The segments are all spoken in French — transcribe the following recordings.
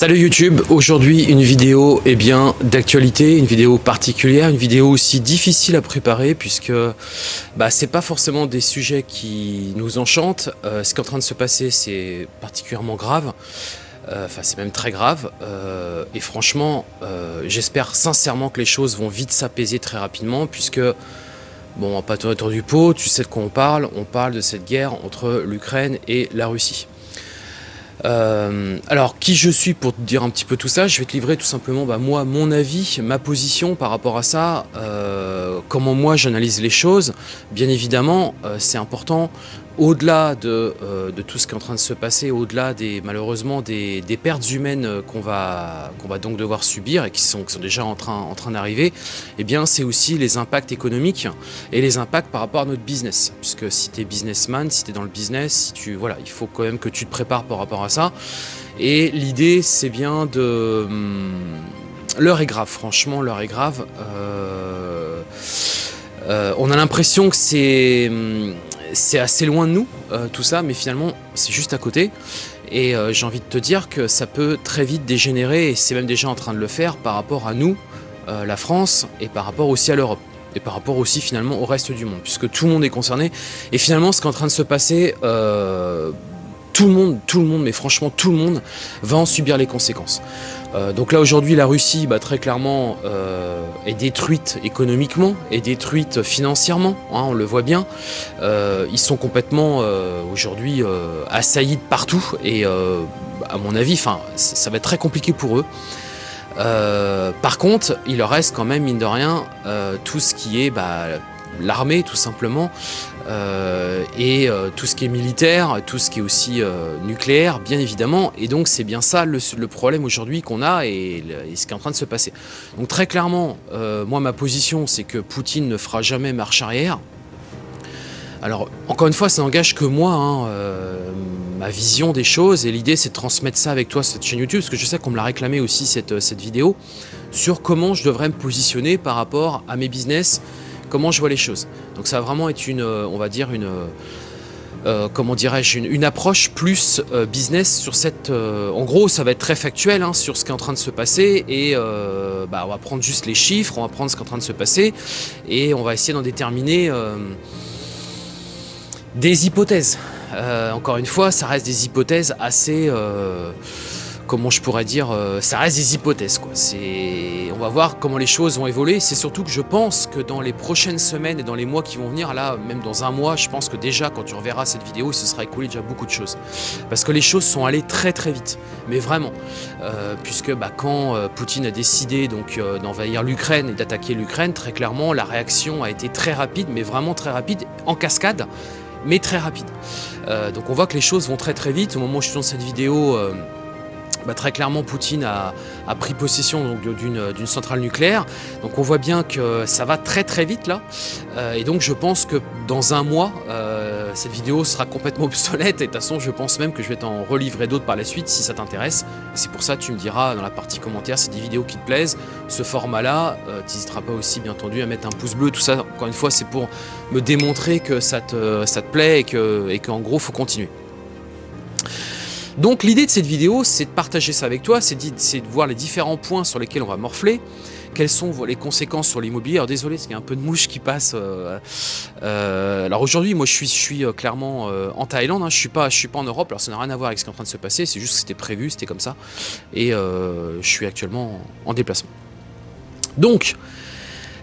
Salut YouTube, aujourd'hui une vidéo eh bien d'actualité, une vidéo particulière, une vidéo aussi difficile à préparer puisque bah, c'est pas forcément des sujets qui nous enchantent. Euh, ce qui est en train de se passer c'est particulièrement grave, euh, enfin c'est même très grave euh, et franchement j'espère sincèrement que les choses vont vite s'apaiser très rapidement puisque bon pas autour du pot, tu sais de quoi on parle, on parle de cette guerre entre l'Ukraine et la Russie. Euh, alors, qui je suis pour te dire un petit peu tout ça? Je vais te livrer tout simplement bah, moi, mon avis, ma position par rapport à ça, euh, comment moi j'analyse les choses. Bien évidemment, euh, c'est important au-delà euh, de, tout ce qui est en train de se passer, au-delà des malheureusement des, pertes humaines euh, qu'on va, donc devoir subir et qui sont, déjà en train, en train d'arriver, eh bien c'est aussi les impacts économiques et les impacts par rapport à notre business. Puisque si tu es businessman, si tu es dans le business, si tu, voilà, il faut quand même que tu te prépares par rapport à ça. Et l'idée c'est bien de... Hum, l'heure est grave, franchement l'heure est grave. Euh, on a l'impression que c'est hum, c'est assez loin de nous, euh, tout ça, mais finalement, c'est juste à côté. Et euh, j'ai envie de te dire que ça peut très vite dégénérer, et c'est même déjà en train de le faire par rapport à nous, euh, la France, et par rapport aussi à l'Europe. Et par rapport aussi finalement au reste du monde, puisque tout le monde est concerné. Et finalement, ce qui est en train de se passer, tout le monde, tout le monde, mais franchement tout le monde, va en subir les conséquences. Euh, donc là aujourd'hui la Russie bah, très clairement euh, est détruite économiquement, est détruite financièrement, hein, on le voit bien. Euh, ils sont complètement aujourd'hui assaillis de partout et à mon avis ça, va être très compliqué pour eux. par contre, il leur reste quand même, mine de rien, tout ce qui est bah, l'armée tout simplement, et euh, tout ce qui est militaire, tout ce qui est aussi euh, nucléaire, bien évidemment. Et donc c'est bien ça le, problème aujourd'hui qu'on a et, ce qui est en train de se passer. Donc très clairement, moi ma position c'est que Poutine ne fera jamais marche arrière. Alors encore une fois, ça n'engage que moi, hein, ma vision des choses et l'idée c'est de transmettre ça avec toi cette chaîne YouTube parce que je sais qu'on me l'a réclamé aussi cette, cette vidéo sur comment je devrais me positionner par rapport à mes business, comment je vois les choses. Donc ça va vraiment être une, euh, on va dire une, euh, euh, comment dirais-je, une, approche plus business sur cette... en gros, ça va être très factuel hein, sur ce qui est en train de se passer et bah, on va prendre juste les chiffres, on va prendre ce qui est en train de se passer et on va essayer d'en déterminer des hypothèses. encore une fois, ça reste des hypothèses assez comment je pourrais dire, euh, ça reste des hypothèses. Quoi. On va voir comment les choses vont évoluer. C'est surtout que je pense que dans les prochaines semaines et dans les mois qui vont venir, là, même dans un mois, je pense que déjà, quand tu reverras cette vidéo, il se sera écoulé déjà beaucoup de choses. Parce que les choses sont allées très très vite. Mais vraiment. Euh, puisque bah, quand euh, Poutine a décidé donc d'envahir l'Ukraine et d'attaquer l'Ukraine, très clairement, la réaction a été très rapide, mais vraiment très rapide, en cascade, mais très rapide. donc on voit que les choses vont très très vite. Au moment où je suis dans cette vidéo, bah, très clairement Poutine a, pris possession d'une centrale nucléaire. Donc on voit bien que ça va très très vite là. Euh, et donc je pense que dans un mois, euh, cette vidéo sera complètement obsolète. Et de toute façon, je pense même que je vais t'en relivrer d'autres par la suite si ça t'intéresse. C'est pour ça que tu me diras dans la partie commentaire si des vidéos qui te plaisent. Ce format-là, euh, tu n'hésiteras pas aussi bien entendu à mettre un pouce bleu. Tout ça, encore une fois, c'est pour me démontrer que ça te, plaît et qu'en et qu'en gros, faut continuer. Donc l'idée de cette vidéo, c'est de partager ça avec toi, c'est de, voir les différents points sur lesquels on va morfler, quelles sont les conséquences sur l'immobilier? Alors désolé, il y a un peu de mouche qui passe. Euh, euh, alors aujourd'hui, moi je suis, euh, clairement en Thaïlande, hein. je suis pas, suis pas en Europe, alors ça n'a rien à voir avec ce qui est en train de se passer, c'est juste que c'était prévu, c'était comme ça. Et je suis actuellement en déplacement. Donc,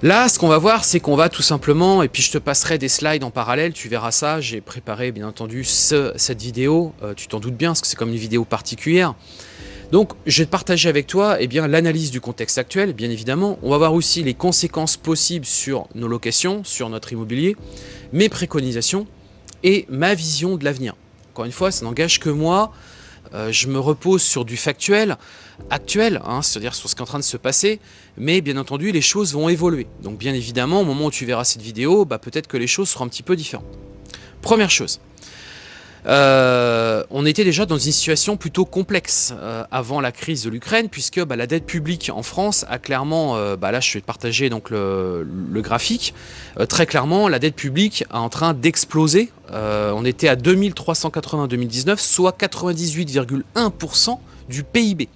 Là, ce qu'on va voir, c'est qu'on va tout simplement, et puis je te passerai des slides en parallèle, tu verras ça, j'ai préparé bien entendu cette vidéo, euh, tu t'en doutes bien, parce que c'est comme une vidéo particulière. Donc, je vais partager avec toi eh l'analyse du contexte actuel, bien évidemment. On va voir aussi les conséquences possibles sur nos locations, sur notre immobilier, mes préconisations et ma vision de l'avenir. Encore une fois, ça n'engage que moi, euh, je me repose sur du factuel, actuel, hein, c'est-à-dire sur ce qui est en train de se passer, mais bien entendu, les choses vont évoluer. Donc bien évidemment, au moment où tu verras cette vidéo, bah, peut-être que les choses seront un petit peu différentes. Première chose, euh, on était déjà dans une situation plutôt complexe euh, avant la crise de l'Ukraine, puisque bah, la dette publique en France a clairement, bah, là je vais partager donc le, graphique, très clairement la dette publique est en train d'exploser euh, on était à 2380 en 2019, soit 98,1% du PIB.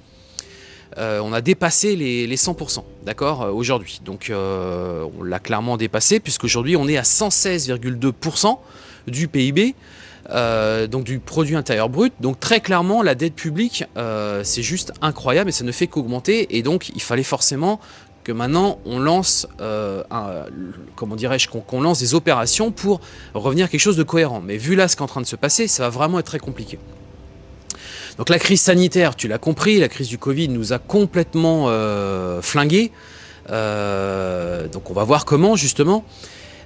on a dépassé les, 100%, d'accord, aujourd'hui. Donc on l'a clairement dépassé, puisqu'aujourd'hui on est à 116,2% du PIB, donc du produit intérieur brut. Donc très clairement, la dette publique, c'est juste incroyable et ça ne fait qu'augmenter. Et donc il fallait forcément que maintenant on lance, euh, comment dirais-je, qu'on lance des opérations pour revenir à quelque chose de cohérent. Mais vu là ce qui est en train de se passer, ça va vraiment être très compliqué. Donc la crise sanitaire, tu l'as compris, la crise du Covid nous a complètement euh, flingués. Euh, donc on va voir comment justement.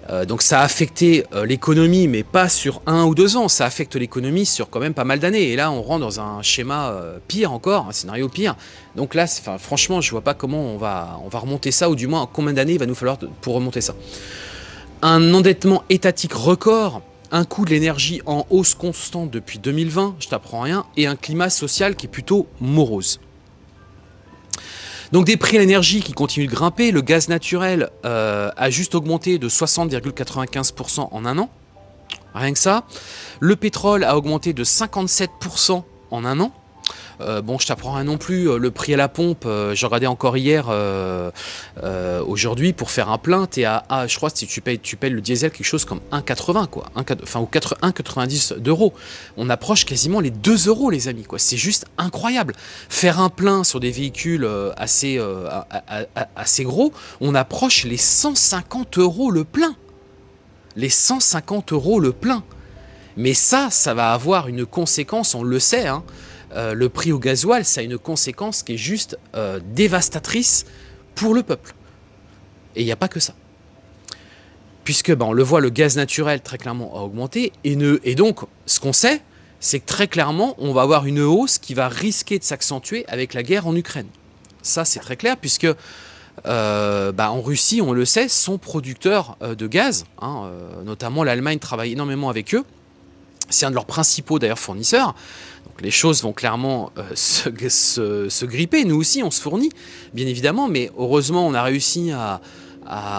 Euh, donc ça a affecté euh, l'économie, mais pas sur un ou deux ans, ça affecte l'économie sur quand même pas mal d'années. Et là, on rentre dans un schéma euh, pire encore, un scénario pire. Donc là, franchement, je vois pas comment on va, on va remonter ça, ou du moins combien d'années il va nous falloir pour remonter ça. Un endettement étatique record, un coût de l'énergie en hausse constante depuis 2020, je t'apprends rien, et un climat social qui est plutôt morose. Donc des prix à l'énergie qui continuent de grimper, le gaz naturel euh, a juste augmenté de 60,95% en un an, rien que ça. Le pétrole a augmenté de 57% en un an. Euh, bon, je t'apprends rien non plus, euh, le prix à la pompe, euh, j'ai encore hier, aujourd'hui, pour faire un plein, es à, je crois si tu payes, tu payes le diesel quelque chose comme 1,80 quoi, enfin ou 1,90 d'euros. On approche quasiment les 2 euros les amis quoi, c'est juste incroyable. Faire un plein sur des véhicules assez, assez gros, on approche les 150 euros le plein. Les 150 euros le plein. Mais ça, ça va avoir une conséquence, on le sait, hein, euh, le prix au gasoil, ça a une conséquence qui est juste euh, dévastatrice pour le peuple. Et il n'y a pas que ça. Puisque, ben, on le voit, le gaz naturel très clairement a augmenté. Et, donc, ce qu'on sait, c'est que très clairement, on va avoir une hausse qui va risquer de s'accentuer avec la guerre en Ukraine. Ça, c'est très clair, puisque euh, ben, en Russie, on le sait, sont producteurs de gaz. Hein, notamment, l'Allemagne travaille énormément avec eux. C'est un de leurs principaux d'ailleurs fournisseurs. Donc les choses vont clairement euh, se, gripper. Nous aussi, on se fournit, bien évidemment, mais heureusement, on a réussi à,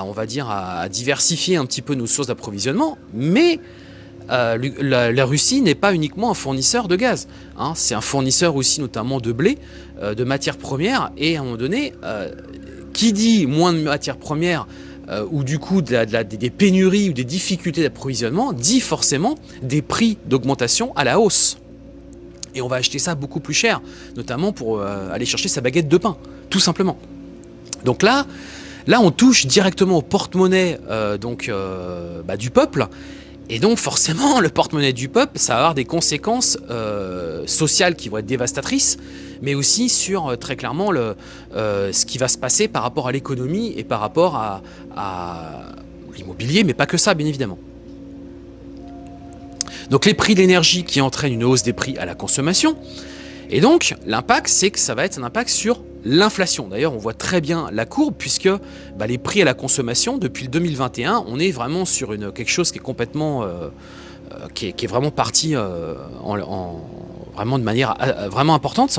on va dire, à diversifier un petit peu nos sources d'approvisionnement. Mais euh, la, Russie n'est pas uniquement un fournisseur de gaz. Hein. C'est un fournisseur aussi notamment de blé, euh, de matières premières. Et à un moment donné, qui dit moins de matières premières ou du coup des pénuries ou des difficultés d'approvisionnement, dit forcément des prix d'augmentation à la hausse et on va acheter ça beaucoup plus cher, notamment pour euh, aller chercher sa baguette de pain, tout simplement. Donc là, là on touche directement au porte-monnaie euh, euh, bah, du peuple, et donc forcément le porte-monnaie du peuple, ça va avoir des conséquences sociales qui vont être dévastatrices, mais aussi sur très clairement ce qui va se passer par rapport à l'économie et par rapport à l'immobilier, mais pas que ça bien évidemment. Donc les prix de l'énergie qui entraînent une hausse des prix à la consommation. Et donc l'impact, c'est que ça va être un impact sur l'inflation. D'ailleurs, on voit très bien la courbe puisque bah, les prix à la consommation, depuis le 2021, on est vraiment sur une, quelque chose qui est complètement... Euh, euh, qui, est, vraiment parti euh, en, vraiment de manière vraiment importante.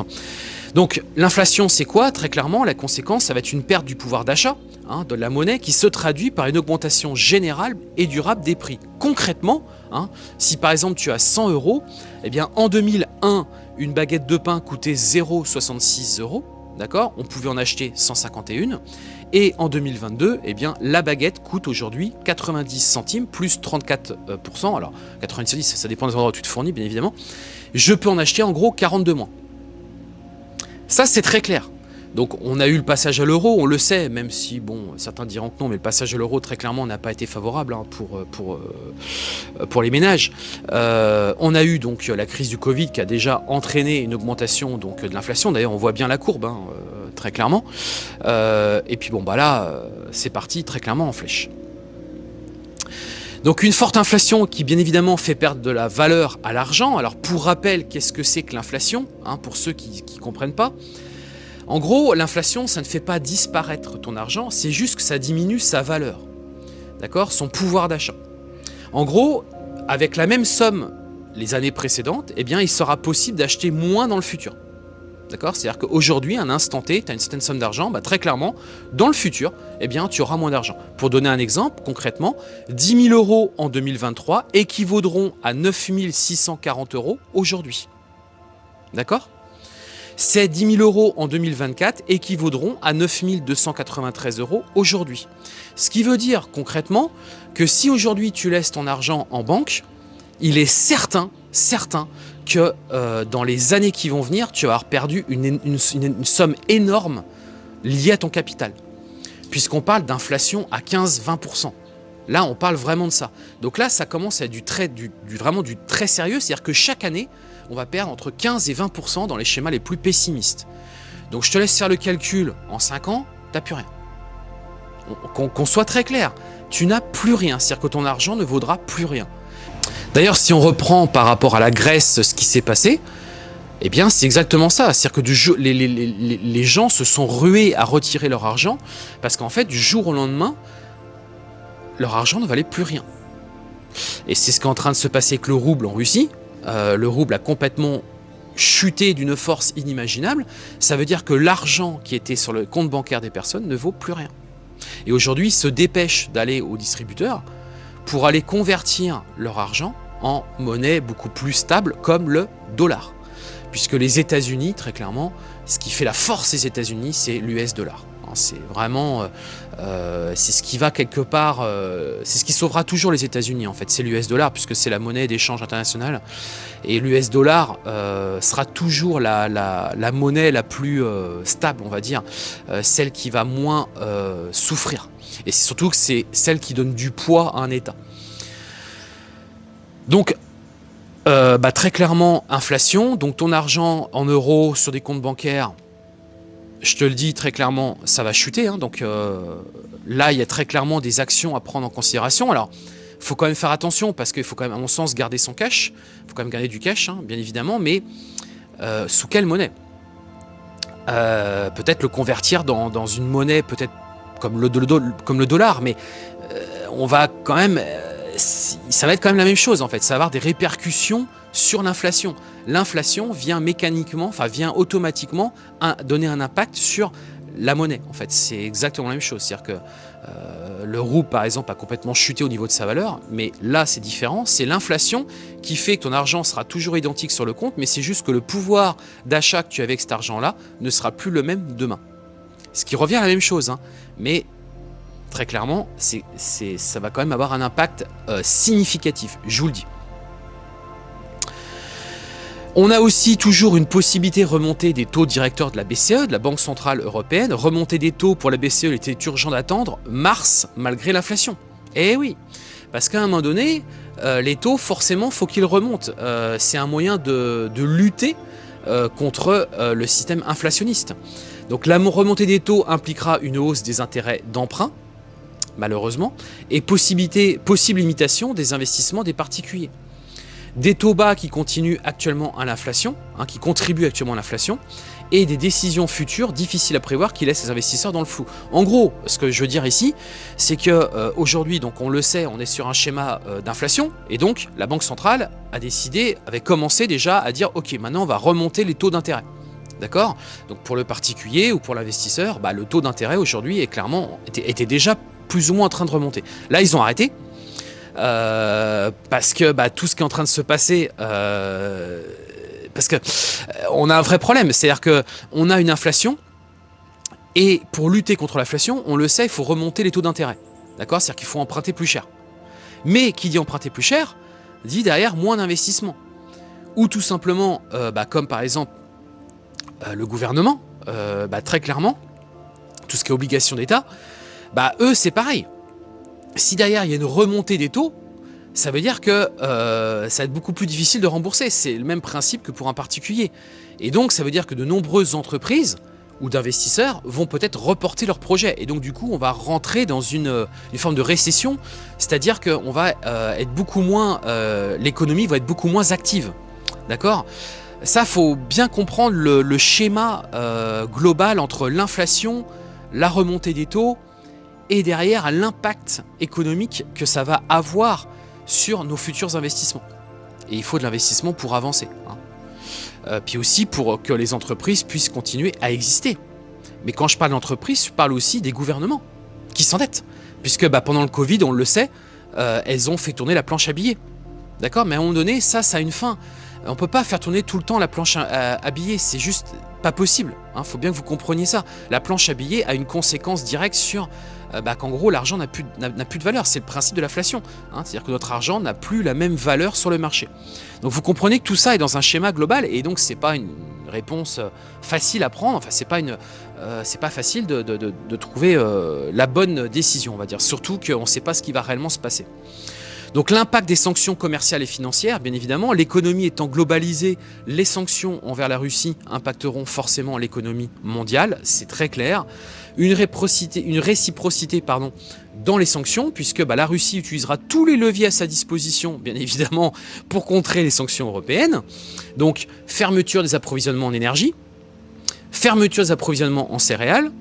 Donc l'inflation, c'est quoi Très clairement, la conséquence, ça va être une perte du pouvoir d'achat hein, de la monnaie qui se traduit par une augmentation générale et durable des prix. Concrètement, Hein. Si par exemple tu as 100 euros, eh bien en 2001, une baguette de pain coûtait 0,66 euros. D'accord? On pouvait en acheter 151. Et en 2022, eh bien, la baguette coûte aujourd'hui 90 centimes plus 34%. Alors, 90 ça dépend des endroits où tu te fournis, bien évidemment. Je peux en acheter en gros 42 mois. Ça, c'est très clair. Donc on a eu le passage à l'euro, on le sait, même si certains diront que non, mais le passage à l'euro très clairement n'a pas été favorable hein, pour, euh, euh, pour les ménages. Euh, on a eu donc la crise du Covid qui a déjà entraîné une augmentation donc, de l'inflation, d'ailleurs on voit bien la courbe, hein, très clairement. et puis bon bah là, c'est parti très clairement en flèche. Donc une forte inflation qui bien évidemment fait perdre de la valeur à l'argent. Alors pour rappel, qu'est-ce que c'est que l'inflation hein, Pour ceux qui ne comprennent pas, en gros, l'inflation, ça ne fait pas disparaître ton argent, c'est juste que ça diminue sa valeur. D'accord? Son pouvoir d'achat. En gros, avec la même somme les années précédentes, eh il sera possible d'acheter moins dans le futur. D'accord? C'est-à-dire qu'aujourd'hui, à un instant T, tu as une certaine somme d'argent, bah, très clairement, dans le futur, eh bien, tu auras moins d'argent. Pour donner un exemple, concrètement, 10 000 euros en 2023 équivaudront à 9 640 euros aujourd'hui. D'accord? Ces 10 000 euros en 2024 équivaudront à 9 293 euros aujourd'hui. Ce qui veut dire concrètement que si aujourd'hui tu laisses ton argent en banque, il est certain, certain que euh, dans les années qui vont venir, tu vas avoir perdu une, somme énorme liée à ton capital. Puisqu'on parle d'inflation à 15-20%. Là, on parle vraiment de ça. Donc là, ça commence à être vraiment du très sérieux. C'est-à-dire que chaque année, on va perdre entre 15 et 20% dans les schémas les plus pessimistes. Donc je te laisse faire le calcul. En 5 ans, tu n'as plus rien. Qu'on soit très clair, tu n'as plus rien. C'est-à-dire que ton argent ne vaudra plus rien. D'ailleurs, si on reprend par rapport à la Grèce ce qui s'est passé, eh bien, c'est exactement ça. C'est-à-dire que les gens se sont rués à retirer leur argent parce qu'en fait, du jour au lendemain, leur argent ne valait plus rien. Et c'est ce qui est en train de se passer avec le rouble en Russie. Euh, le rouble a complètement chuté d'une force inimaginable. Ça veut dire que l'argent qui était sur le compte bancaire des personnes ne vaut plus rien. Et aujourd'hui, ils se dépêchent d'aller au distributeur pour aller convertir leur argent en monnaie beaucoup plus stable comme le dollar. Puisque les États-Unis, très clairement, ce qui fait la force des États-Unis, c'est l'US dollar. C'est vraiment, euh, euh, c'est ce qui va quelque part, euh, c'est ce qui sauvera toujours les États-Unis en fait, c'est l'US dollar puisque c'est la monnaie d'échange international et l'US dollar sera toujours la, la, monnaie la plus stable, on va dire, celle qui va moins souffrir. Et c'est surtout que c'est celle qui donne du poids à un État. Donc bah, très clairement, inflation, donc ton argent en euros sur des comptes bancaires, je te le dis très clairement, ça va chuter. Hein, donc euh, là, il y a très clairement des actions à prendre en considération. Alors, il faut quand même faire attention parce qu'il faut quand même, à mon sens, garder son cash. Il faut quand même garder du cash, hein, bien évidemment, mais euh, sous quelle monnaie? Euh, Peut-être le convertir dans, une monnaie, peut-être comme le dollar, mais on va quand même... ça va être quand même la même chose, en fait. Ça va avoir des répercussions sur l'inflation. L'inflation vient mécaniquement, enfin vient automatiquement donner un impact sur la monnaie. En fait, c'est exactement la même chose. C'est-à-dire que euh, le rouble, par exemple, a complètement chuté au niveau de sa valeur, mais là, c'est différent. C'est l'inflation qui fait que ton argent sera toujours identique sur le compte, mais c'est juste que le pouvoir d'achat que tu as avec cet argent-là ne sera plus le même demain. Ce qui revient à la même chose, hein. mais très clairement, ça va quand même avoir un impact euh, significatif, je vous le dis. On a aussi toujours une possibilité de remonter des taux directeurs de la BCE, de la Banque Centrale Européenne. Remonter des taux pour la BCE, il était urgent d'attendre mars, malgré l'inflation. Eh oui, parce qu'à un moment donné, euh, les taux, forcément, faut qu'ils remontent. Euh, c'est un moyen de, lutter contre le système inflationniste. Donc la remontée des taux impliquera une hausse des intérêts d'emprunt, malheureusement, et possibilité, possible limitation des investissements des particuliers des taux bas qui continuent actuellement à l'inflation, hein, qui contribuent actuellement à l'inflation, et des décisions futures difficiles à prévoir qui laissent les investisseurs dans le flou. En gros, ce que je veux dire ici, c'est que euh, aujourd'hui, donc on le sait, on est sur un schéma euh, d'inflation, et donc la Banque centrale a décidé, avait commencé déjà à dire, ok, maintenant on va remonter les taux d'intérêt. D'accord? Donc pour le particulier ou pour l'investisseur, bah, le taux d'intérêt aujourd'hui est clairement était, était déjà plus ou moins en train de remonter. Là, ils ont arrêté, euh, parce que bah, tout ce qui est en train de se passer, euh, parce que euh, on a un vrai problème, c'est-à-dire que on a une inflation et pour lutter contre l'inflation, on le sait, il faut remonter les taux d'intérêt, d'accord? C'est-à-dire qu'il faut emprunter plus cher. Mais qui dit emprunter plus cher, dit derrière moins d'investissement. Ou tout simplement, bah, comme par exemple le gouvernement, bah, très clairement, tout ce qui est obligation d'État, bah, eux c'est pareil si derrière il y a une remontée des taux, ça veut dire que euh, ça va être beaucoup plus difficile de rembourser. C'est le même principe que pour un particulier. Et donc ça veut dire que de nombreuses entreprises ou d'investisseurs vont peut-être reporter leurs projets. Et donc du coup on va rentrer dans une, forme de récession, c'est-à-dire qu'on va euh, être beaucoup moins, euh, l'économie va être beaucoup moins active. D'accord? Ça faut bien comprendre le schéma global entre l'inflation, la remontée des taux, et derrière l'impact économique que ça va avoir sur nos futurs investissements. Et il faut de l'investissement pour avancer. Hein. Euh, puis aussi pour que les entreprises puissent continuer à exister. Mais quand je parle d'entreprise, je parle aussi des gouvernements qui s'endettent. Puisque bah, pendant le Covid, on le sait, euh, elles ont fait tourner la planche à billets. D'accord? Mais à un moment donné, ça, ça a une fin. On peut pas faire tourner tout le temps la planche à, billets, c'est juste pas possible. Il hein. faut bien que vous compreniez ça. La planche à billets a une conséquence directe sur euh, bah, qu'en gros l'argent n'a plus, plus, de valeur. C'est le principe de l'inflation. Hein. C'est-à-dire que notre argent n'a plus la même valeur sur le marché. Donc vous comprenez que tout ça est dans un schéma global et donc c'est pas une réponse euh, facile à prendre. Enfin, c'est pas euh, pas facile de, de, trouver la bonne décision, on va dire. Surtout qu'on ne sait pas ce qui va réellement se passer. Donc l'impact des sanctions commerciales et financières, bien évidemment, l'économie étant globalisée, les sanctions envers la Russie impacteront forcément l'économie mondiale, c'est très clair. Une réciprocité, dans les sanctions, puisque bah, la Russie utilisera tous les leviers à sa disposition, bien évidemment, pour contrer les sanctions européennes. Donc fermeture des approvisionnements en énergie, fermeture des approvisionnements en céréales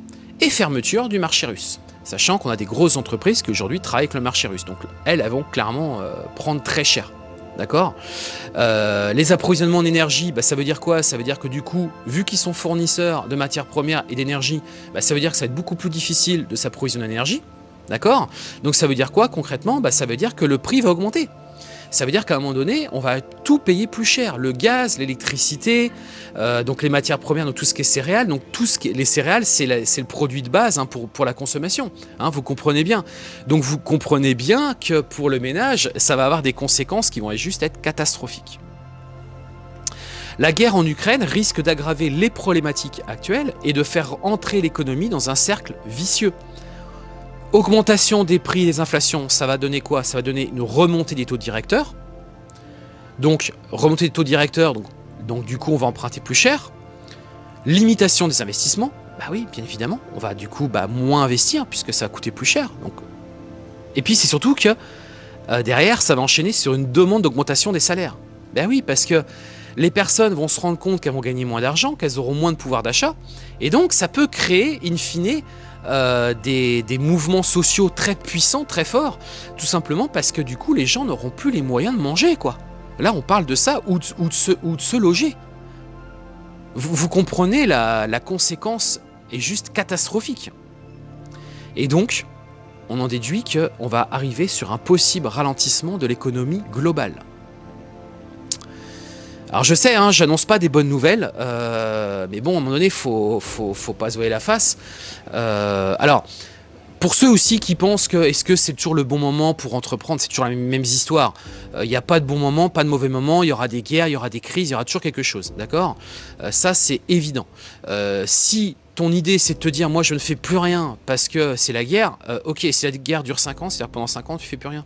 et fermeture du marché russe sachant qu'on a des grosses entreprises qui aujourd'hui travaillent avec le marché russe. Donc elles, elles vont clairement euh, prendre très cher. D'accord? Euh, Les approvisionnements en énergie, bah, ça veut dire quoi? Ça veut dire que du coup, vu qu'ils sont fournisseurs de matières premières et d'énergie, bah, ça veut dire que ça va être beaucoup plus difficile de s'approvisionner en énergie. D'accord? Donc ça veut dire quoi concrètement? Bah, Ça veut dire que le prix va augmenter ça veut dire qu'à un moment donné, on va tout payer plus cher. Le gaz, l'électricité, euh, donc les matières premières, donc tout ce qui est céréales. Donc tout ce qui les céréales, c'est le produit de base hein, pour, pour la consommation. Hein, vous comprenez bien. Donc vous comprenez bien que pour le ménage, ça va avoir des conséquences qui vont juste être catastrophiques. La guerre en Ukraine risque d'aggraver les problématiques actuelles et de faire entrer l'économie dans un cercle vicieux. Augmentation des prix des inflations, ça va donner quoi? Ça va donner une remontée des taux directeurs. Donc, remontée des taux directeurs, donc, du coup, on va emprunter plus cher. Limitation des investissements, bah oui, bien évidemment, on va du coup bah, moins investir puisque ça va coûter plus cher. Et puis, c'est surtout que euh, derrière, ça va enchaîner sur une demande d'augmentation des salaires. Ben oui, parce que les personnes vont se rendre compte qu'elles vont gagner moins d'argent, qu'elles auront moins de pouvoir d'achat, et donc ça peut créer, in fine, euh, des, mouvements sociaux très puissants, très forts, tout simplement parce que du coup les gens n'auront plus les moyens de manger quoi. Là on parle de ça ou de, ou de, se, ou loger. Vous, comprenez la, la conséquence est juste catastrophique. Et donc on en déduit qu'on va arriver sur un possible ralentissement de l'économie globale. Alors je sais, hein, j'annonce pas des bonnes nouvelles, euh, mais bon, à un moment donné, faut, faut, faut pas se voir la face. Euh, alors, pour ceux aussi qui pensent que est-ce que c'est toujours le bon moment pour entreprendre, c'est toujours les mêmes histoires. Euh, il n'y a pas de bon moment, pas de mauvais moment, il y aura des guerres, il y aura des crises, il y aura toujours quelque chose, d'accord? Ça, c'est évident. si ton idée c'est de te dire moi je ne fais plus rien parce que c'est la guerre, ok, si la guerre dure 5 ans, c'est-à-dire pendant 5 ans tu fais plus rien.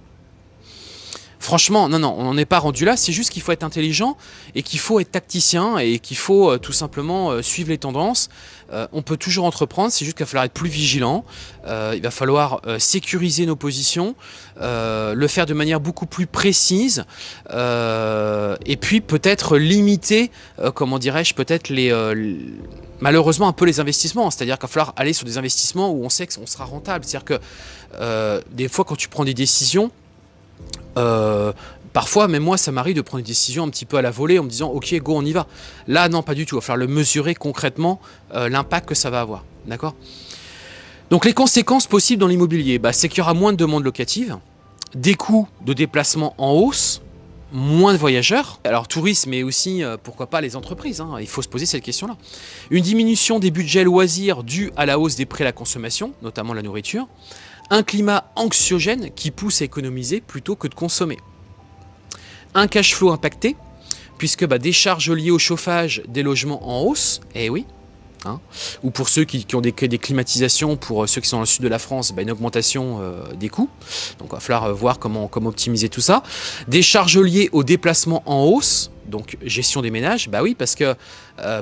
Franchement, non, non, on n'en est pas rendu là. C'est juste qu'il faut être intelligent et qu'il faut être tacticien et qu'il faut euh, tout simplement euh, suivre les tendances. Euh, on peut toujours entreprendre, c'est juste qu'il va falloir être plus vigilant. il va falloir sécuriser nos positions, le faire de manière beaucoup plus précise et puis peut-être limiter, comment dirais-je, peut-être les, malheureusement un peu les investissements. C'est-à-dire qu'il va falloir aller sur des investissements où on sait qu'on sera rentable. C'est-à-dire que des fois quand tu prends des décisions, euh, parfois, même moi, ça m'arrive de prendre des décisions un petit peu à la volée en me disant « Ok, go, on y va ». Là, non, pas du tout. Il va falloir le mesurer concrètement, euh, l'impact que ça va avoir. D'accord? Donc, les conséquences possibles dans l'immobilier, bah, c'est qu'il y aura moins de demandes locatives, des coûts de déplacement en hausse, moins de voyageurs. Alors tourisme, mais aussi, euh, pourquoi pas, les entreprises. Hein. il faut se poser cette question-là. Une diminution des budgets loisirs due à la hausse des prix à la consommation, notamment la nourriture un climat anxiogène qui pousse à économiser plutôt que de consommer. Un cash flow impacté, puisque bah, des charges liées au chauffage des logements en hausse, eh oui, Hein. ou pour ceux qui, ont des, climatisations, pour euh, ceux qui sont dans le sud de la France, bah, une augmentation euh, des coûts. Donc il va falloir euh, voir comment, comment optimiser tout ça. Des charges liées au déplacement en hausse, donc gestion des ménages, bah oui, parce que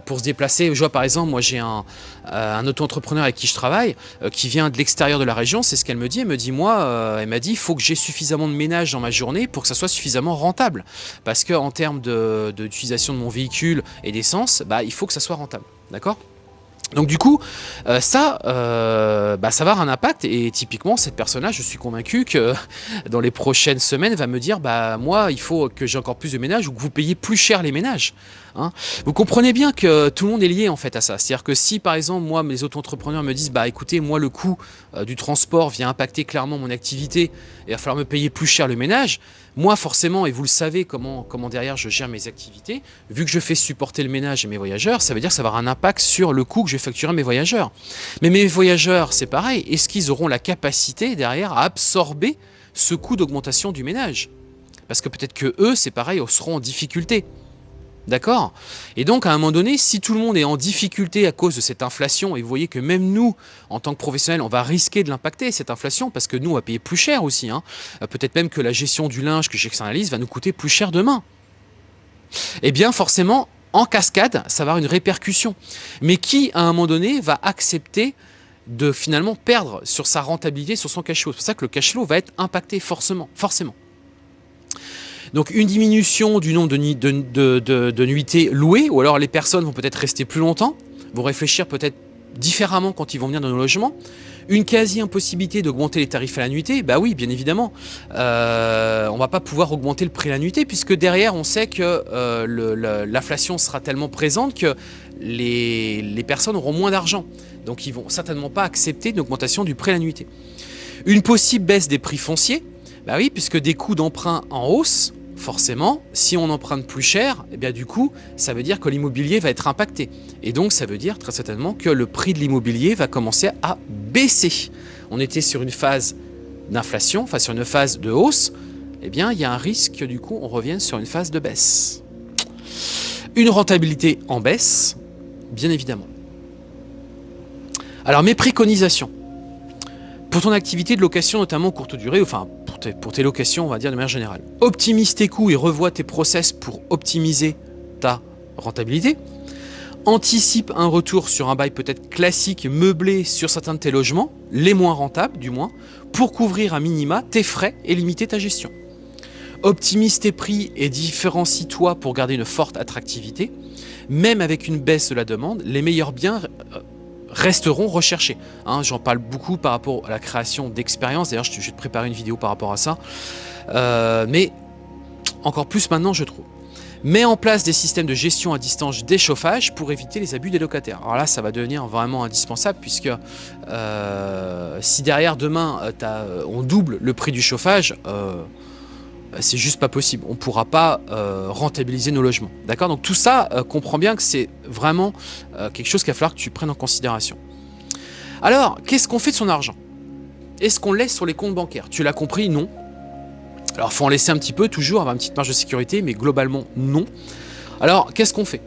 pour se déplacer, je vois par exemple, moi j'ai un, un auto-entrepreneur avec qui je travaille, qui vient de l'extérieur de la région, c'est ce qu'elle me dit, elle me dit, moi, elle m'a dit, il faut que j'ai suffisamment de ménage dans ma journée pour que ça soit suffisamment rentable. Parce qu'en termes d'utilisation de, de, mon véhicule et d'essence, bah, il faut que ça soit rentable. D'accord? Donc du coup, euh, ça, euh, bah, ça va avoir un impact et typiquement cette personne-là, je suis convaincu que dans les prochaines semaines, va me dire, bah moi, il faut que j'ai encore plus de ménages ou que vous payez plus cher les ménages. Hein. Vous comprenez bien que tout le monde est lié en fait à ça. C'est-à-dire que si par exemple, moi, mes auto-entrepreneurs me disent, bah écoutez, moi le coût euh, du transport vient impacter clairement mon activité et il va falloir me payer plus cher le ménage, Moi, forcément, et vous le savez comment, comment derrière je gère mes activités, vu que je fais supporter le ménage et mes voyageurs, ça veut dire que ça va avoir un impact sur le coût que je vais facturer à mes voyageurs. Mais mes voyageurs, c'est pareil. Est-ce qu'ils auront la capacité derrière à absorber ce coût d'augmentation du ménage? Parce que peut-être que eux, c'est pareil, seront en difficulté. D'accord? Et donc, à un moment donné, si tout le monde est en difficulté à cause de cette inflation, et vous voyez que même nous, en tant que professionnels, on va risquer de l'impacter, cette inflation, parce que nous, on va payer plus cher aussi. Hein. Euh, peut-être même que la gestion du linge que j'externalise va nous coûter plus cher demain. Eh bien, forcément, en cascade, ça va avoir une répercussion. Mais qui, à un moment donné, va accepter de finalement perdre sur sa rentabilité, sur son cash flow? C'est pour ça que le cash flow va être impacté forcément. forcément. Donc une diminution du nombre de, nuitées louées, ou alors les personnes vont peut-être rester plus longtemps, vont réfléchir peut-être différemment quand ils vont venir dans nos logements. Une quasi-impossibilité d'augmenter les tarifs à la nuitée, bah oui, bien évidemment. Euh, on va pas pouvoir augmenter le prix à la nuitée, puisque derrière, on sait que euh, l'inflation sera tellement présente que les, personnes auront moins d'argent. Donc ils vont certainement pas accepter une augmentation du prix à la nuitée. Une possible baisse des prix fonciers, bah oui, puisque des coûts d'emprunt en hausse, forcément, si on emprunte plus cher, eh bien du coup, ça veut dire que l'immobilier va être impacté. Et donc, ça veut dire très certainement que le prix de l'immobilier va commencer à baisser. On était sur une phase d'inflation, enfin sur une phase de hausse, eh bien, il y a un risque que du coup, on revienne sur une phase de baisse. Une rentabilité en baisse, bien évidemment. Alors, mes préconisations. Pour ton activité de location, notamment courte durée, enfin pour tes, locations, on va dire de manière générale. Optimise tes coûts et revois tes process pour optimiser ta rentabilité. Anticipe un retour sur un bail peut-être classique, meublé sur certains de tes logements, les moins rentables du moins, pour couvrir à minima tes frais et limiter ta gestion. Optimise tes prix et différencie-toi pour garder une forte attractivité. Même avec une baisse de la demande, les meilleurs biens euh, resteront recherchés. Hein, j'en parle beaucoup par rapport à la création d'expériences. D'ailleurs, je vais te préparer une vidéo par rapport à ça. Euh, mais encore plus maintenant, je trouve. Mets en place des systèmes de gestion à distance des chauffages pour éviter les abus des locataires. Alors là, ça va devenir vraiment indispensable puisque euh, si derrière demain, euh, on double le prix du chauffage, c'est juste pas possible. On ne pourra pas euh, rentabiliser nos logements. D'accord? Donc tout ça, euh, comprend bien que c'est vraiment quelque chose qu'il va falloir que tu prennes en considération. Alors, qu'est-ce qu'on fait de son argent? Est-ce qu'on laisse sur les comptes bancaires? Tu l'as compris, non. Alors, il faut en laisser un petit peu, toujours, avoir une petite marge de sécurité, mais globalement, non. Alors, qu'est-ce qu'on fait?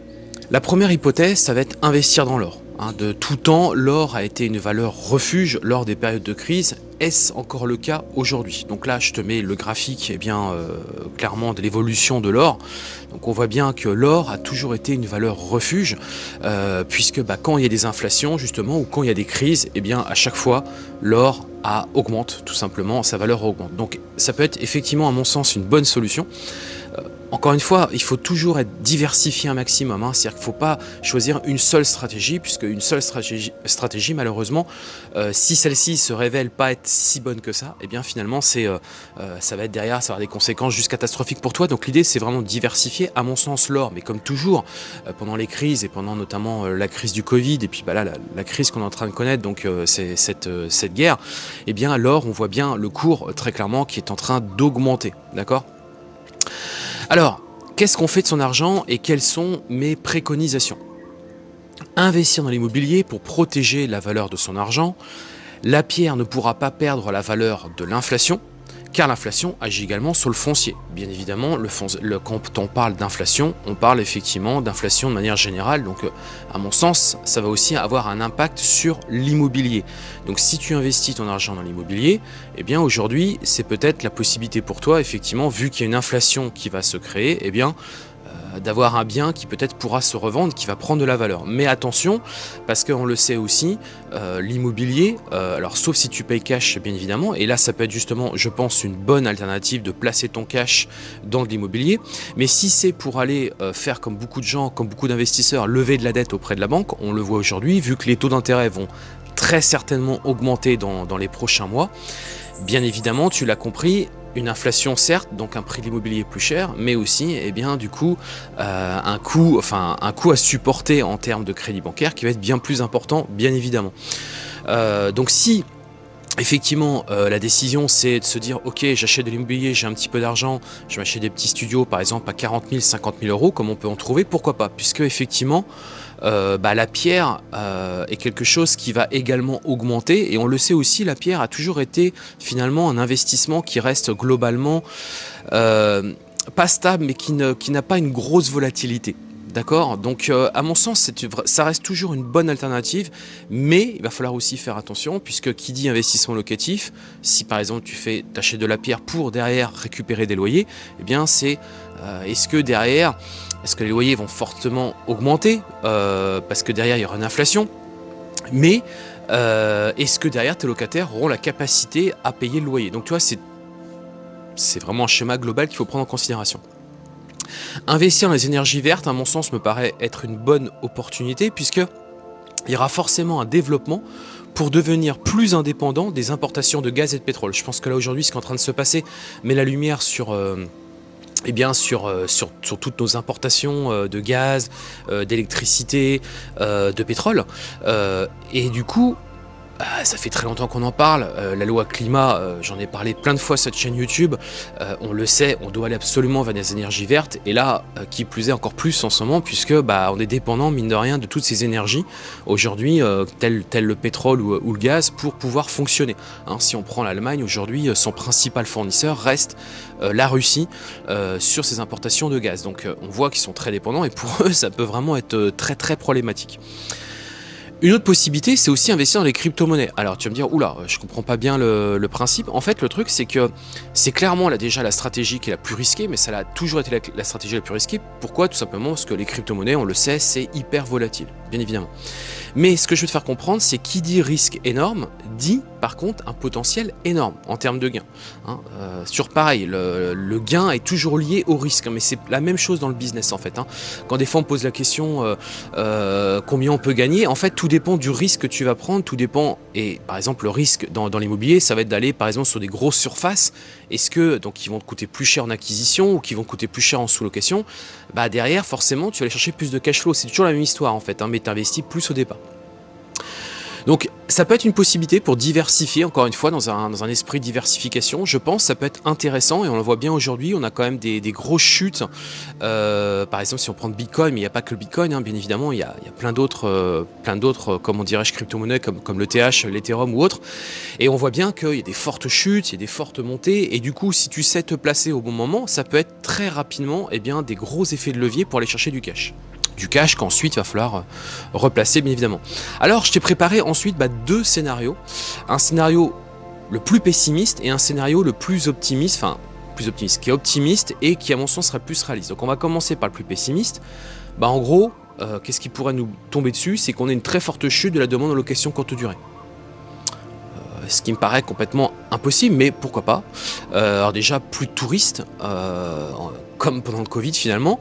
La première hypothèse, ça va être investir dans l'or. Hein, de tout temps, l'or a été une valeur refuge lors des périodes de crise. Est-ce encore le cas aujourd'hui? Donc là, je te mets le graphique eh euh, clairement de l'évolution de l'or. Donc on voit bien que l'or a toujours été une valeur refuge, euh, puisque bah, quand il y a des inflations justement, ou quand il y a des crises, eh bien à chaque fois, l'or augmente tout simplement, sa valeur augmente. Donc ça peut être effectivement à mon sens une bonne solution. Encore une fois, il faut toujours être diversifié un maximum. Hein. C'est-à-dire qu'il ne faut pas choisir une seule stratégie, puisque une seule stratégie, stratégie malheureusement, euh, si celle-ci se révèle pas être si bonne que ça, eh bien finalement, euh, euh, ça va être derrière, ça va avoir des conséquences juste catastrophiques pour toi. Donc l'idée, c'est vraiment de diversifier, à mon sens, l'or. Mais comme toujours, pendant les crises, et pendant notamment la crise du Covid, et puis bah là, la, crise qu'on est en train de connaître, donc cette, cette guerre, eh bien l'or, on voit bien le cours, très clairement, qui est en train d'augmenter. D'accord? Alors, qu'est-ce qu'on fait de son argent et quelles sont mes préconisations? Investir dans l'immobilier pour protéger la valeur de son argent. La pierre ne pourra pas perdre la valeur de l'inflation car l'inflation agit également sur le foncier. Bien évidemment, le, quand on parle d'inflation, on parle effectivement d'inflation de manière générale, donc euh, à mon sens, ça va aussi avoir un impact sur l'immobilier. Donc si tu investis ton argent dans l'immobilier, eh bien aujourd'hui, c'est peut-être la possibilité pour toi, effectivement, vu qu'il y a une inflation qui va se créer, eh bien d'avoir un bien qui peut-être pourra se revendre, qui va prendre de la valeur. Mais attention, parce qu'on le sait aussi, euh, l'immobilier, euh, alors sauf si tu payes cash bien évidemment, et là ça peut être justement, je pense, une bonne alternative de placer ton cash dans l'immobilier, mais si c'est pour aller faire comme beaucoup de gens, comme beaucoup d'investisseurs, lever de la dette auprès de la banque, on le voit aujourd'hui, vu que les taux d'intérêt vont très certainement augmenter dans les prochains mois, bien évidemment, tu l'as compris, une inflation certes, donc un prix de l'immobilier plus cher, mais aussi eh bien, du coup, euh, un, coût, enfin, un coût à supporter en termes de crédit bancaire qui va être bien plus important, bien évidemment. Euh, donc si Effectivement, euh, la décision, c'est de se dire, ok, j'achète de l'immobilier, j'ai un petit peu d'argent, je m'achète des petits studios, par exemple, à 40 000, 50 000 euros, comme on peut en trouver, pourquoi pas? Puisque, effectivement, euh, bah, la pierre euh, est quelque chose qui va également augmenter, et on le sait aussi, la pierre a toujours été, finalement, un investissement qui reste globalement pas stable, mais qui n'a pas une grosse volatilité. D'accord? Donc, euh, à mon sens, ça reste toujours une bonne alternative, mais il va falloir aussi faire attention, puisque qui dit investissement locatif, si par exemple tu fais tâcher de la pierre pour derrière récupérer des loyers, eh bien c'est euh, est-ce que derrière, est-ce que les loyers vont fortement augmenter, euh, parce que derrière il y aura une inflation, mais est-ce que derrière tes locataires auront la capacité à payer le loyer? Donc tu vois, c'est vraiment un schéma global qu'il faut prendre en considération. Investir dans les énergies vertes, à mon sens, me paraît être une bonne opportunité puisque il y aura forcément un développement pour devenir plus indépendant des importations de gaz et de pétrole. Je pense que là aujourd'hui, ce qui est en train de se passer met la lumière sur... Euh, eh bien sur, euh, sur, sur, toutes nos importations euh, de gaz, d'électricité, de pétrole. et du coup, bah, ça fait très longtemps qu'on en parle, euh, la loi climat, euh, j'en ai parlé plein de fois sur cette chaîne YouTube, euh, on le sait, on doit aller absolument vers des énergies vertes, et là, qui plus est encore plus en ce moment, puisque bah, on est dépendant, mine de rien, de toutes ces énergies, aujourd'hui, tel, tel, le pétrole ou, le gaz, pour pouvoir fonctionner. Hein, si on prend l'Allemagne, aujourd'hui, son principal fournisseur reste la Russie sur ses importations de gaz. Donc on voit qu'ils sont très dépendants, et pour eux, ça peut vraiment être très très problématique. Une autre possibilité, c'est aussi investir dans les crypto-monnaies. Alors tu vas me dire, oula, je comprends pas bien le, principe. En fait, le truc, c'est que c'est clairement là déjà la stratégie qui est la plus risquée, mais ça a toujours été la stratégie la plus risquée. Pourquoi? Tout simplement parce que les crypto-monnaies, on le sait, c'est hyper volatile, bien évidemment. Mais ce que je veux te faire comprendre, c'est qui dit risque énorme, dit par contre un potentiel énorme en termes de gains. Hein. Euh, sur pareil, le, gain est toujours lié au risque, mais c'est la même chose dans le business en fait. Hein. Quand des fois on pose la question euh, euh, combien on peut gagner, en fait tout dépend du risque que tu vas prendre, tout dépend, et par exemple le risque dans, l'immobilier, ça va être d'aller par exemple sur des grosses surfaces, est-ce que, donc ils vont te coûter plus cher en acquisition ou qui vont te coûter plus cher en sous-location, bah derrière forcément tu vas aller chercher plus de cash flow, c'est toujours la même histoire en fait, hein, mais tu investis plus au départ. Donc ça peut être une possibilité pour diversifier, encore une fois, dans un, esprit de diversification. Je pense ça peut être intéressant et on le voit bien aujourd'hui, on a quand même des, grosses chutes. Euh, par exemple, si on prend le Bitcoin, mais il n'y a pas que le Bitcoin, hein, bien évidemment, il y a, plein d'autres, euh, plein d'autres, euh, crypto-monnaies comme, le TH, l'Ethereum ou autre. Et on voit bien qu'il y a des fortes chutes, il y a des fortes montées. Et du coup, si tu sais te placer au bon moment, ça peut être très rapidement eh bien, des gros effets de levier pour aller chercher du cash du cash qu'ensuite va falloir euh, replacer bien évidemment. Alors je t'ai préparé ensuite bah, deux scénarios. Un scénario le plus pessimiste et un scénario le plus optimiste, enfin plus optimiste, qui est optimiste et qui à mon sens serait plus réaliste. Donc on va commencer par le plus pessimiste. Bah en gros, euh, qu'est-ce qui pourrait nous tomber dessus? C'est qu'on ait une très forte chute de la demande en location courte durée euh, ce qui me paraît complètement impossible, mais pourquoi pas. alors déjà, plus de touristes, comme pendant le Covid finalement,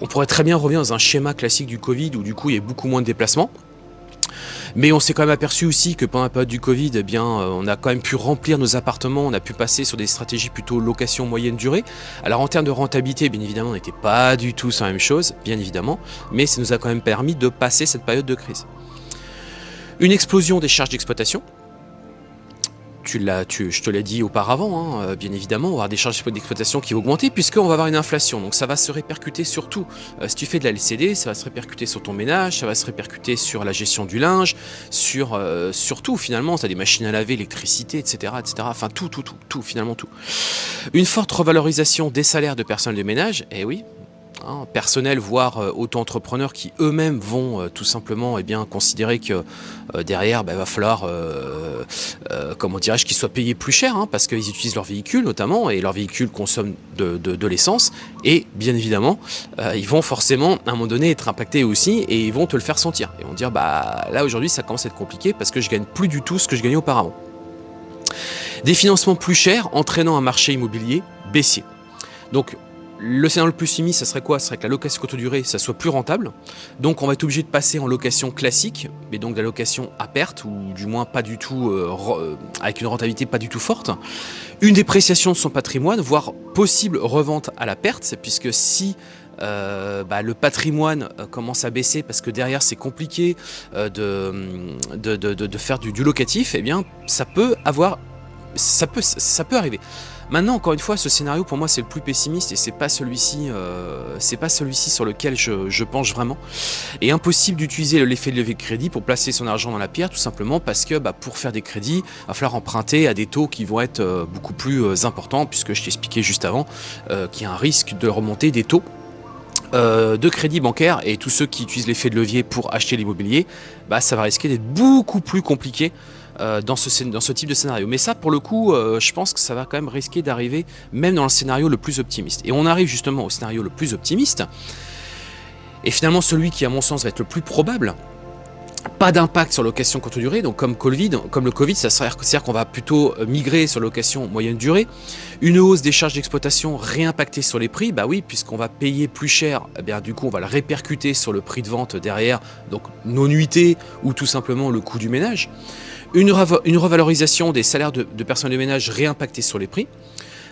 on pourrait très bien revenir dans un schéma classique du Covid où du coup il y a beaucoup moins de déplacements. Mais on s'est quand même aperçu aussi que pendant la période du Covid, eh bien, euh, on a quand même pu remplir nos appartements, on a pu passer sur des stratégies plutôt location moyenne durée. Alors en termes de rentabilité, bien évidemment, on n'était pas du tout sur la même chose, bien évidemment, mais ça nous a quand même permis de passer cette période de crise. Une explosion des charges d'exploitation, tu je te l'ai dit auparavant, hein, euh, bien évidemment, on va avoir des charges d'exploitation qui vont augmenter puisqu'on va avoir une inflation. Donc ça va se répercuter sur tout. Euh, si tu fais de la LCD, ça va se répercuter sur ton ménage, ça va se répercuter sur la gestion du linge, sur, euh, tout finalement. Tu as des machines à laver, l'électricité, etc., etc. Enfin tout, tout, tout, tout, finalement tout. Une forte revalorisation des salaires de personnel de ménage, eh oui, Hein, personnel, voire euh, auto-entrepreneurs qui eux-mêmes vont euh, tout simplement eh bien, considérer que euh, derrière, il bah, va falloir, comment dirais-je, qu'ils soient payés plus cher, hein, parce qu'ils utilisent leur véhicule notamment, et leur véhicule consomme de, de, l'essence, et bien évidemment, ils vont forcément à un moment donné être impactés aussi, et ils vont te le faire sentir. Et vont dire, bah là aujourd'hui ça commence à être compliqué parce que je gagne plus du tout ce que je gagnais auparavant. Des financements plus chers entraînant un marché immobilier baissier. Donc le scénario le plus simiste, ça serait quoi? Ce serait que la location courte durée, ça soit plus rentable. Donc on va être obligé de passer en location classique, mais donc la location à perte, ou du moins pas du tout, euh, euh, avec une rentabilité pas du tout forte. Une dépréciation de son patrimoine, voire possible revente à la perte, puisque si bah, le patrimoine commence à baisser parce que derrière c'est compliqué de, de, faire du, du locatif, eh bien ça peut avoir, ça peut, ça peut arriver. Maintenant, encore une fois, ce scénario pour moi c'est le plus pessimiste et c'est pas celui-ci, euh, pas celui-ci sur lequel je, penche vraiment. Et impossible d'utiliser l'effet de levier de crédit pour placer son argent dans la pierre, tout simplement parce que bah, pour faire des crédits, il va falloir emprunter à des taux qui vont être euh, beaucoup plus euh, importants, puisque je t'ai expliqué juste avant qu'il y a un risque de remonter des taux de crédit bancaire et tous ceux qui utilisent l'effet de levier pour acheter l'immobilier, bah, ça va risquer d'être beaucoup plus compliqué euh, dans, ce, type de scénario. Mais ça, pour le coup, euh, je pense que ça va quand même risquer d'arriver même dans le scénario le plus optimiste. Et on arrive justement au scénario le plus optimiste, et finalement celui qui, à mon sens, va être le plus probable, pas d'impact sur location courte durée, donc comme, le Covid, ça c'est-à-dire qu'on va plutôt euh, migrer sur location moyenne durée. Une hausse des charges d'exploitation réimpactée sur les prix, bah oui, puisqu'on va payer plus cher, eh bien du coup on va le répercuter sur le prix de vente derrière, donc nos nuitées ou tout simplement le coût du ménage une, revalorisation des salaires de, personnes de ménage réimpactés sur les prix.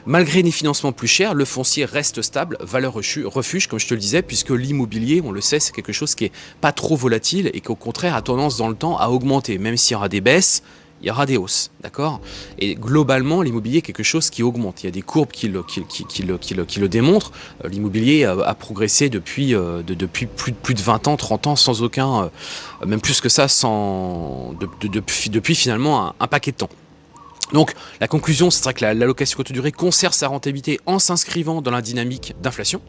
Malgré des financements plus chers, le foncier reste stable, valeur refuge, comme je te le disais, puisque l'immobilier, on le sait, c'est quelque chose qui est pas trop volatile et qui au contraire a tendance dans le temps à augmenter, même s'il y aura des baisses, il y aura des hausses, d'accord? Et globalement, l'immobilier est quelque chose qui augmente. Il y a des courbes qui le, qui, le, démontrent. Euh, l'immobilier a, progressé depuis, euh, depuis plus, plus, de 20 ans, 30 ans, sans aucun, euh, même plus que ça, sans, depuis, depuis, finalement un, paquet de temps. Donc la conclusion, c'est que la, location courte durée conserve sa rentabilité en s'inscrivant dans la dynamique d'inflation.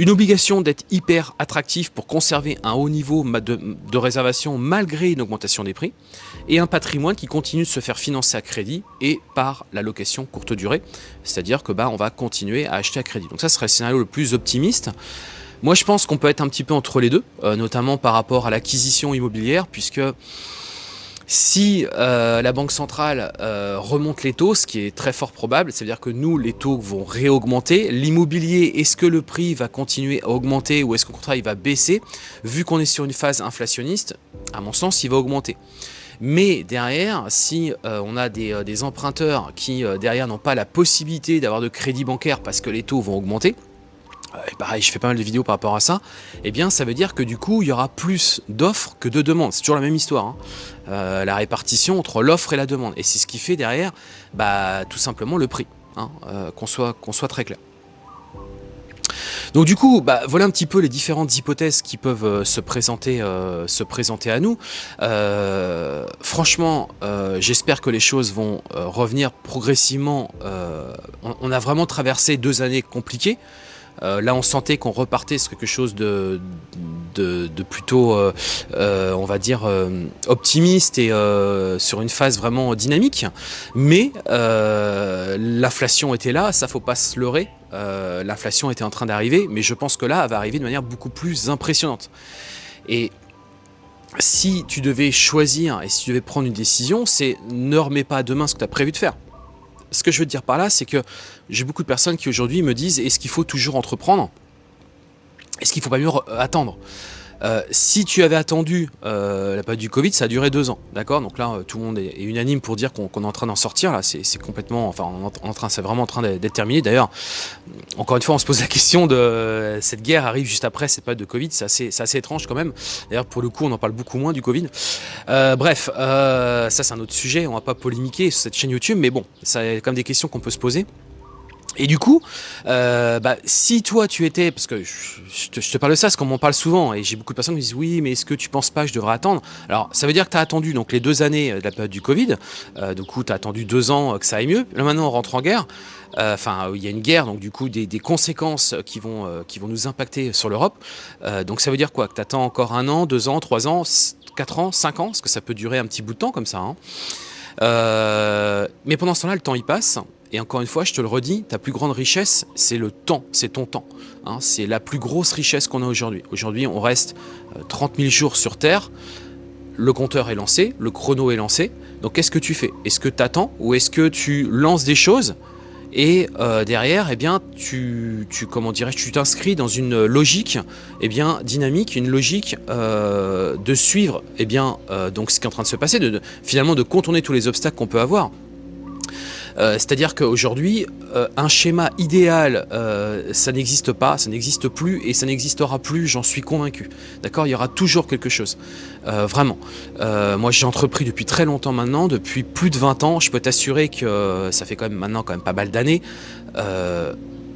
Une obligation d'être hyper attractif pour conserver un haut niveau de, réservation malgré une augmentation des prix. Et un patrimoine qui continue de se faire financer à crédit et par la location courte durée. C'est-à-dire que bah, on va continuer à acheter à crédit. Donc ça serait le scénario le plus optimiste. Moi je pense qu'on peut être un petit peu entre les deux, euh, notamment par rapport à l'acquisition immobilière, puisque si euh, la Banque centrale euh, remonte les taux, ce qui est très fort probable, c'est-à-dire que nous, les taux vont réaugmenter. L'immobilier, est-ce que le prix va continuer à augmenter ou est-ce qu'au contraire il va baisser? Vu qu'on est sur une phase inflationniste, à mon sens, il va augmenter. Mais derrière, si euh, on a des, emprunteurs qui derrière n'ont pas la possibilité d'avoir de crédit bancaire parce que les taux vont augmenter, et pareil, je fais pas mal de vidéos par rapport à ça, eh bien ça veut dire que du coup, il y aura plus d'offres que de demandes. C'est toujours la même histoire, hein. euh, la répartition entre l'offre et la demande. Et c'est ce qui fait derrière, bah, tout simplement le prix, hein, euh, qu'on soit, très clair. Donc du coup, bah, voilà un petit peu les différentes hypothèses qui peuvent euh, se présenter à nous. franchement, j'espère que les choses vont revenir progressivement. on, a vraiment traversé deux années compliquées. Euh, là, on sentait qu'on repartait sur quelque chose de, de, plutôt, euh, euh, on va dire, optimiste et sur une phase vraiment dynamique. Mais l'inflation était là, ça faut pas se leurrer. l'inflation était en train d'arriver, mais je pense que là, elle va arriver de manière beaucoup plus impressionnante. Et si tu devais choisir et si tu devais prendre une décision, c'est ne remets pas demain ce que tu as prévu de faire ce que je veux dire par là, c'est que j'ai beaucoup de personnes qui aujourd'hui me disent est-ce qu'il faut toujours entreprendre? Est-ce qu'il ne faut pas mieux attendre? Euh, si tu avais attendu euh, la période du Covid, ça a duré deux ans, d'accord? Donc là, euh, tout le monde est, unanime pour dire qu'on est en train d'en sortir. Là, c'est complètement, enfin, en train, c'est vraiment en train d'être terminé. D'ailleurs, encore une fois, on se pose la question de cette guerre arrive juste après cette période de Covid. C'est assez, étrange quand même. D'ailleurs, pour le coup, on en parle beaucoup moins du Covid. bref, ça c'est un autre sujet. On va pas polémiquer sur cette chaîne YouTube, mais bon, c'est quand même des questions qu'on peut se poser. Et du coup, euh, bah, si toi tu étais, parce que je, te, parle de ça, parce qu'on m'en parle souvent, et j'ai beaucoup de personnes qui me disent oui, mais est-ce que tu penses pas que je devrais attendre? Alors ça veut dire que tu as attendu donc les deux années de la période du Covid, euh, du coup tu as attendu deux ans que ça aille mieux, là maintenant on rentre en guerre, euh, enfin il y a une guerre, donc du coup des, conséquences qui vont, qui vont nous impacter sur l'Europe, donc ça veut dire quoi? Que tu attends encore un an, deux ans, trois ans, quatre ans, cinq ans, parce que ça peut durer un petit bout de temps comme ça. Hein. mais pendant ce temps-là, le temps il passe, et encore une fois, je te le redis, ta plus grande richesse, c'est le temps, c'est ton temps. Hein. c'est la plus grosse richesse qu'on a aujourd'hui. Aujourd'hui, on reste 30 euh, 000 jours sur Terre, le compteur est lancé, le chrono est lancé. Donc qu'est-ce que tu fais? Est-ce que tu attends ou est-ce que tu lances des choses? Et euh, derrière, eh bien, tu, tu t'inscris dans une logique, eh bien, dynamique, une logique euh, de suivre, eh bien, donc ce qui est en train de se passer, de, finalement de contourner tous les obstacles qu'on peut avoir. Euh, c'est-à-dire qu'aujourd'hui, euh, un schéma idéal, euh, ça n'existe pas, ça n'existe plus et ça n'existera plus, j'en suis convaincu. D'accord? Il y aura toujours quelque chose. vraiment. moi, j'ai entrepris depuis très longtemps maintenant, depuis plus de 20 ans. Je peux t'assurer que ça fait quand même maintenant quand même pas mal d'années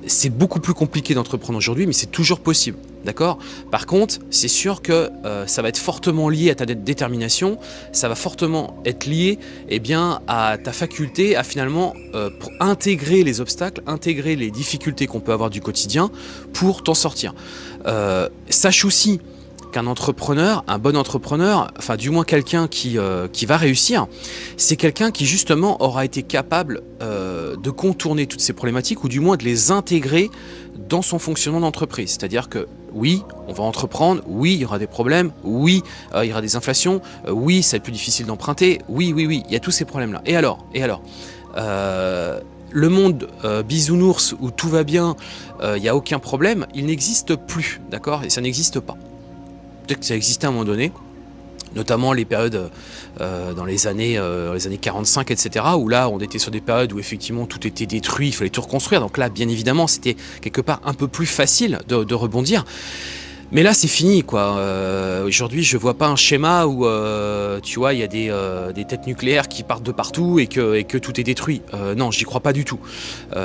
c'est beaucoup plus compliqué d'entreprendre aujourd'hui, mais c'est toujours possible. D'accord? Par contre, c'est sûr que euh, ça va être fortement lié à ta détermination, ça va fortement être lié eh bien, à ta faculté à finalement euh, intégrer les obstacles, intégrer les difficultés qu'on peut avoir du quotidien pour t'en sortir. Euh, sache aussi qu'un entrepreneur, un bon entrepreneur, enfin du moins quelqu'un qui, qui va réussir, c'est quelqu'un qui justement aura été capable de contourner toutes ces problématiques ou du moins de les intégrer dans son fonctionnement d'entreprise. C'est-à-dire que oui, on va entreprendre, oui, il y aura des problèmes, oui, euh, il y aura des inflations, euh, oui, ça va être plus difficile d'emprunter, oui, oui, oui, il y a tous ces problèmes-là. Et alors Et alors euh, Le monde bisounours où tout va bien, il n'y a aucun problème, il n'existe plus, d'accord? Et ça n'existe pas. Peut-être que ça existait à un moment donné, notamment les périodes euh, dans les années, euh, les années 45, etc., où là, on était sur des périodes où effectivement tout était détruit, il fallait tout reconstruire. Donc là, bien évidemment, c'était quelque part un peu plus facile de rebondir. Mais là, c'est fini, quoi. Euh, aujourd'hui, je vois pas un schéma où, euh, tu vois, il y a des, euh, des, têtes nucléaires qui partent de partout et que, et que tout est détruit. non, j'y crois pas du tout.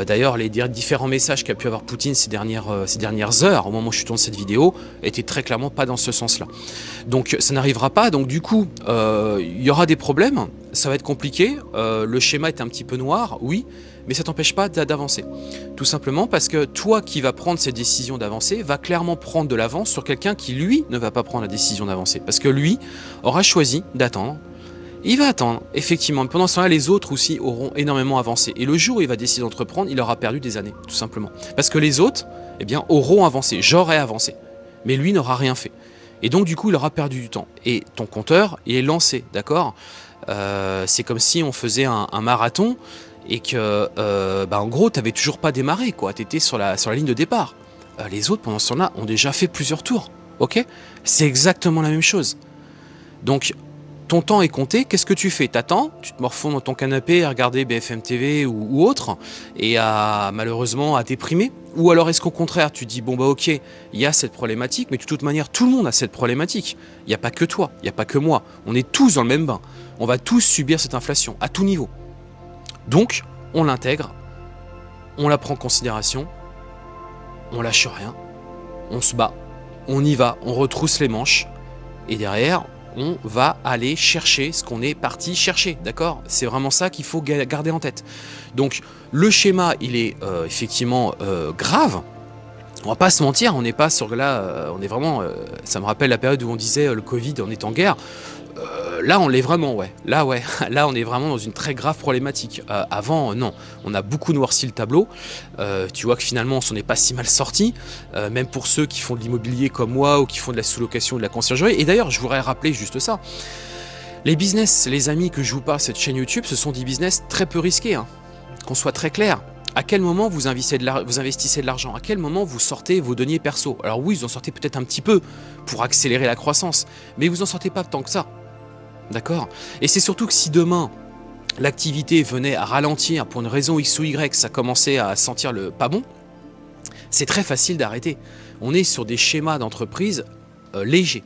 D'ailleurs, les différents messages qu'a pu avoir Poutine ces dernières, ces dernières heures, au moment où je suis tourné cette vidéo, étaient très clairement pas dans ce sens-là. Donc, ça n'arrivera pas. Donc, du coup, il y aura des problèmes. Ça va être compliqué. le schéma est un petit peu noir, oui mais ça t'empêche pas d'avancer. Tout simplement parce que toi qui vas prendre cette décision d'avancer, va clairement prendre de l'avance sur quelqu'un qui, lui, ne va pas prendre la décision d'avancer. Parce que lui aura choisi d'attendre. Il va attendre, effectivement. Pendant ce temps-là, les autres aussi auront énormément avancé. Et le jour où il va décider d'entreprendre, il aura perdu des années, tout simplement. Parce que les autres, eh bien, auront avancé. J'aurai avancé. Mais lui n'aura rien fait. Et donc, du coup, il aura perdu du temps. Et ton compteur, il est lancé, d'accord? Euh, C'est comme si on faisait un marathon et que, euh, bah, en gros, tu n'avais toujours pas démarré, quoi. Tu étais sur la, sur la ligne de départ. Euh, les autres, pendant ce temps-là, ont déjà fait plusieurs tours, ok? C'est exactement la même chose. Donc, ton temps est compté, qu'est-ce que tu fais? T'attends, tu te morfonds dans ton canapé à regarder BFM TV ou, autre, et à malheureusement à déprimer? Ou alors est-ce qu'au contraire, tu dis, bon bah ok, il y a cette problématique, mais de toute manière, tout le monde a cette problématique. Il n'y a pas que toi, il n'y a pas que moi, on est tous dans le même bain. On va tous subir cette inflation, à tout niveau. Donc, on l'intègre, on la prend en considération, on lâche rien, on se bat, on y va, on retrousse les manches, et derrière, on va aller chercher ce qu'on est parti chercher, d'accord? C'est vraiment ça qu'il faut garder en tête. Donc, le schéma, il est euh, effectivement euh, grave, on va pas se mentir, on n'est pas sur là, euh, on est vraiment, ça me rappelle la période où on disait le Covid, on est en guerre. Euh, là, on l'est vraiment, ouais. Là, ouais. Là, on est vraiment dans une très grave problématique. Euh, avant, non. On a beaucoup noirci le tableau. Euh, tu vois que finalement, on s'en est pas si mal sorti. même pour ceux qui font de l'immobilier comme moi ou qui font de la sous-location ou de la conciergerie. Et d'ailleurs, je voudrais rappeler juste ça. Les business, les amis que je vous parle cette chaîne YouTube, ce sont des business très peu risqués. Hein. Qu'on soit très clair. À quel moment vous investissez de l'argent? À quel moment vous sortez vos deniers perso? Alors oui, vous en sortez peut-être un petit peu pour accélérer la croissance, mais vous en sortez pas tant que ça. D'accord Et c'est surtout que si demain, l'activité venait à ralentir pour une raison X ou Y, ça commençait à sentir le pas bon, c'est très facile d'arrêter. On est sur des schémas d'entreprise euh, légers.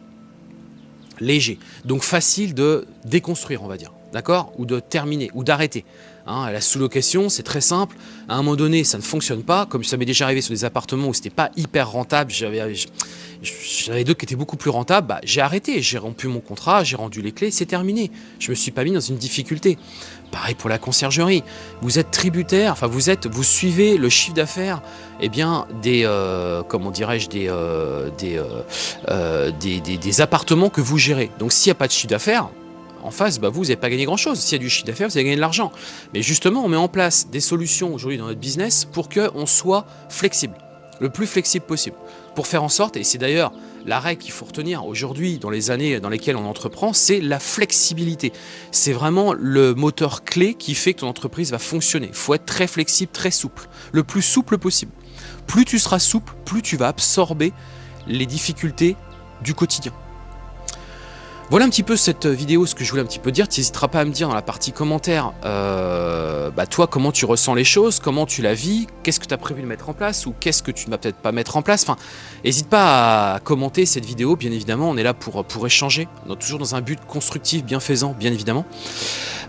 Légers. Donc facile de déconstruire, on va dire. D'accord? Ou de terminer, ou d'arrêter. Hein, la sous-location, c'est très simple. À un moment donné, ça ne fonctionne pas. Comme ça m'est déjà arrivé sur des appartements où c'était pas hyper rentable, j'avais d'autres qui étaient beaucoup plus rentables, bah, j'ai arrêté, j'ai rompu mon contrat, j'ai rendu les clés, c'est terminé. Je me suis pas mis dans une difficulté. Pareil pour la conciergerie. Vous êtes tributaire, enfin vous êtes, vous suivez le chiffre d'affaires, eh bien des, euh, comment dirais-je, des, euh, euh, des, des, des, appartements que vous gérez. Donc s'il n'y a pas de chiffre d'affaires, en face, bah, vous n'avez pas gagné grand-chose. S'il y a du chiffre d'affaires, vous avez gagné de l'argent. Mais justement, on met en place des solutions aujourd'hui dans notre business pour qu'on soit flexible, le plus flexible possible pour faire en sorte, et c'est d'ailleurs la règle qu'il faut retenir aujourd'hui dans les années dans lesquelles on entreprend, c'est la flexibilité. C'est vraiment le moteur clé qui fait que ton entreprise va fonctionner. Il faut être très flexible, très souple, le plus souple possible. Plus tu seras souple, plus tu vas absorber les difficultés du quotidien. Voilà un petit peu cette vidéo, ce que je voulais un petit peu dire. Tu n'hésiteras pas à me dire dans la partie commentaire, euh, bah toi, comment tu ressens les choses, comment tu la vis, qu'est-ce que tu as prévu de mettre en place ou qu'est-ce que tu ne vas peut-être pas mettre en place. Enfin, n'hésite pas à commenter cette vidéo, bien évidemment, on est là pour, échanger, toujours dans un but constructif, bienfaisant, bien évidemment.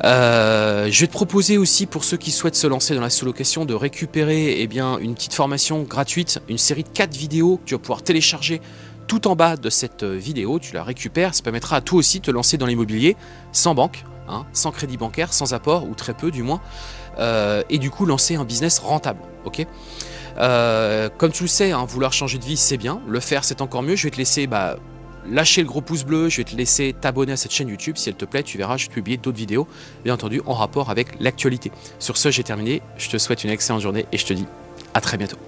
Euh, je vais te proposer aussi, pour ceux qui souhaitent se lancer dans la sous-location, de récupérer eh une petite formation gratuite, une série de 4 vidéos que tu vas pouvoir télécharger tout en bas de cette euh, vidéo, tu la récupères, ça permettra à toi aussi de te lancer dans l'immobilier sans banque, hein, sans crédit bancaire, sans apport, ou très peu du moins, euh, et du coup lancer un business rentable. euh, comme tu le sais, hein, vouloir changer de vie, c'est bien. Le faire, c'est encore mieux. Je vais te laisser bah, lâcher le gros pouce bleu. Je vais te laisser t'abonner à cette chaîne YouTube. Si elle te plaît, tu verras, je vais publier d'autres vidéos, bien entendu, en rapport avec l'actualité. Sur ce, j'ai terminé. Je te souhaite une excellente journée et je te dis à très bientôt.